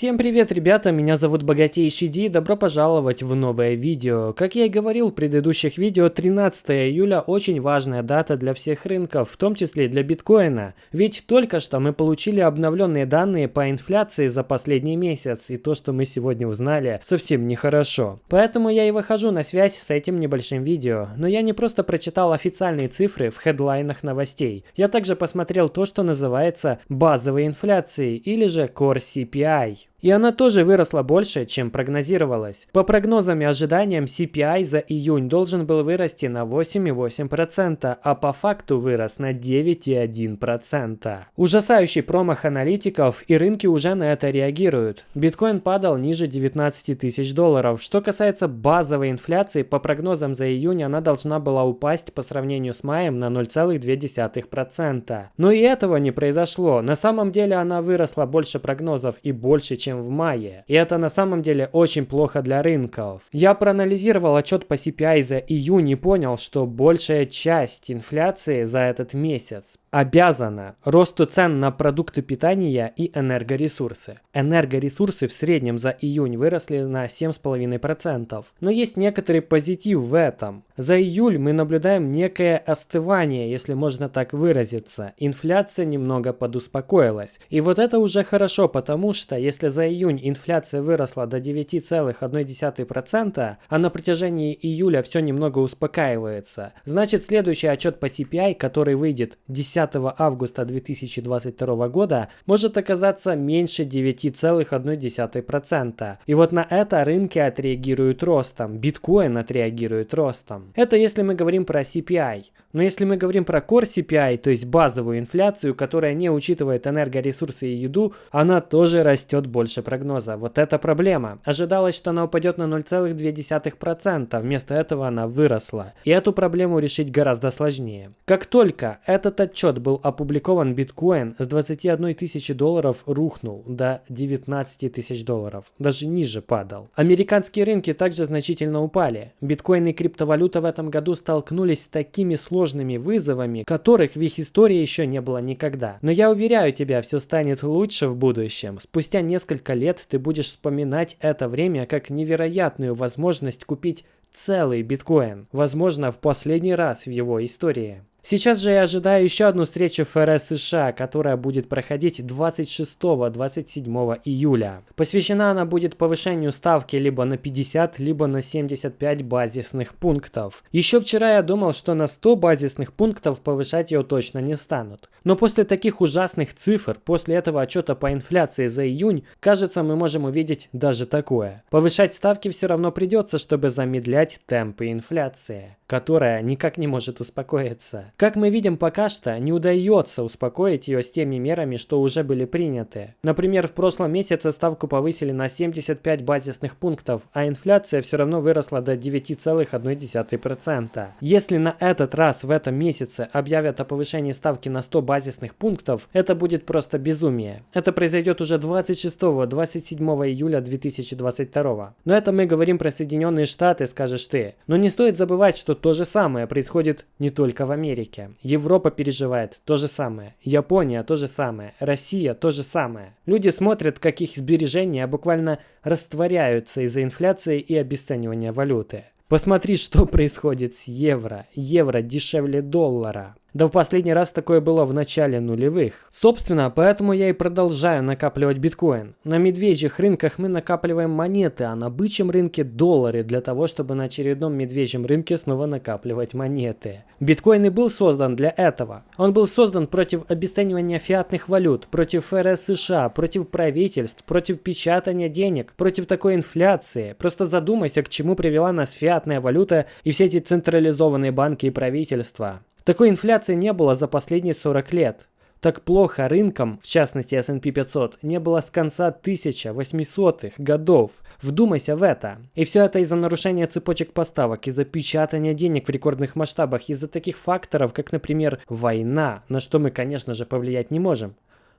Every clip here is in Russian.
Всем привет, ребята, меня зовут Богатейший Ди, добро пожаловать в новое видео. Как я и говорил в предыдущих видео, 13 июля очень важная дата для всех рынков, в том числе для биткоина. Ведь только что мы получили обновленные данные по инфляции за последний месяц, и то, что мы сегодня узнали, совсем нехорошо. Поэтому я и выхожу на связь с этим небольшим видео. Но я не просто прочитал официальные цифры в хедлайнах новостей. Я также посмотрел то, что называется базовой инфляцией, или же Core CPI. И она тоже выросла больше, чем прогнозировалось. По прогнозам и ожиданиям CPI за июнь должен был вырасти на 8,8%, а по факту вырос на 9,1%. Ужасающий промах аналитиков и рынки уже на это реагируют. Биткоин падал ниже 19 тысяч долларов. Что касается базовой инфляции, по прогнозам за июнь она должна была упасть по сравнению с маем на 0,2%. Но и этого не произошло. На самом деле она выросла больше прогнозов и больше, чем чем в мае. И это на самом деле очень плохо для рынков. Я проанализировал отчет по CPI за июнь и понял, что большая часть инфляции за этот месяц обязана росту цен на продукты питания и энергоресурсы. Энергоресурсы в среднем за июнь выросли на 7,5%. Но есть некоторый позитив в этом. За июль мы наблюдаем некое остывание, если можно так выразиться. Инфляция немного подуспокоилась. И вот это уже хорошо, потому что если за июнь инфляция выросла до 9,1%, а на протяжении июля все немного успокаивается, значит следующий отчет по CPI, который выйдет 10 10 августа 2022 года может оказаться меньше 9,1%. И вот на это рынки отреагируют ростом, биткоин отреагирует ростом. Это если мы говорим про CPI. Но если мы говорим про Core CPI, то есть базовую инфляцию, которая не учитывает энергоресурсы и еду, она тоже растет больше прогноза. Вот это проблема. Ожидалось, что она упадет на 0,2%, вместо этого она выросла. И эту проблему решить гораздо сложнее. Как только этот отчет был опубликован, биткоин с 21 тысячи долларов рухнул до 19 тысяч долларов. Даже ниже падал. Американские рынки также значительно упали. Биткоин и криптовалюта в этом году столкнулись с такими сложными вызовами, которых в их истории еще не было никогда. Но я уверяю тебя, все станет лучше в будущем. Спустя несколько лет ты будешь вспоминать это время как невероятную возможность купить целый биткоин. Возможно, в последний раз в его истории. Сейчас же я ожидаю еще одну встречу ФРС США, которая будет проходить 26-27 июля. Посвящена она будет повышению ставки либо на 50, либо на 75 базисных пунктов. Еще вчера я думал, что на 100 базисных пунктов повышать ее точно не станут. Но после таких ужасных цифр, после этого отчета по инфляции за июнь, кажется мы можем увидеть даже такое. Повышать ставки все равно придется, чтобы замедлять темпы инфляции которая никак не может успокоиться. Как мы видим пока что, не удается успокоить ее с теми мерами, что уже были приняты. Например, в прошлом месяце ставку повысили на 75 базисных пунктов, а инфляция все равно выросла до 9,1%. Если на этот раз в этом месяце объявят о повышении ставки на 100 базисных пунктов, это будет просто безумие. Это произойдет уже 26-27 июля 2022. Но это мы говорим про Соединенные Штаты, скажешь ты. Но не стоит забывать, что то же самое происходит не только в Америке. Европа переживает то же самое. Япония то же самое. Россия то же самое. Люди смотрят, как их сбережения буквально растворяются из-за инфляции и обесценивания валюты. Посмотри, что происходит с евро. Евро дешевле доллара. Да в последний раз такое было в начале нулевых. Собственно, поэтому я и продолжаю накапливать биткоин. На медвежьих рынках мы накапливаем монеты, а на бычьем рынке доллары для того, чтобы на очередном медвежьем рынке снова накапливать монеты. Биткоин и был создан для этого. Он был создан против обесценивания фиатных валют, против ФРС США, против правительств, против печатания денег, против такой инфляции. Просто задумайся, к чему привела нас фиатная валюта и все эти централизованные банки и правительства. Такой инфляции не было за последние 40 лет. Так плохо рынкам, в частности S&P 500, не было с конца 1800-х годов. Вдумайся в это. И все это из-за нарушения цепочек поставок, из-за печатания денег в рекордных масштабах, из-за таких факторов, как, например, война, на что мы, конечно же, повлиять не можем.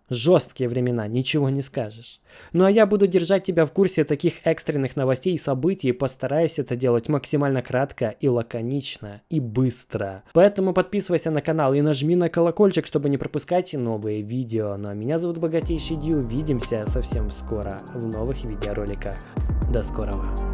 Жесткие времена, ничего не скажешь. Ну а я буду держать тебя в курсе таких экстренных новостей и событий и постараюсь это делать максимально кратко и лаконично и быстро. Поэтому подписывайся на канал и нажми на колокольчик, чтобы не пропускать новые видео. Ну а меня зовут Богатейший Дью, увидимся совсем скоро в новых видеороликах. До скорого.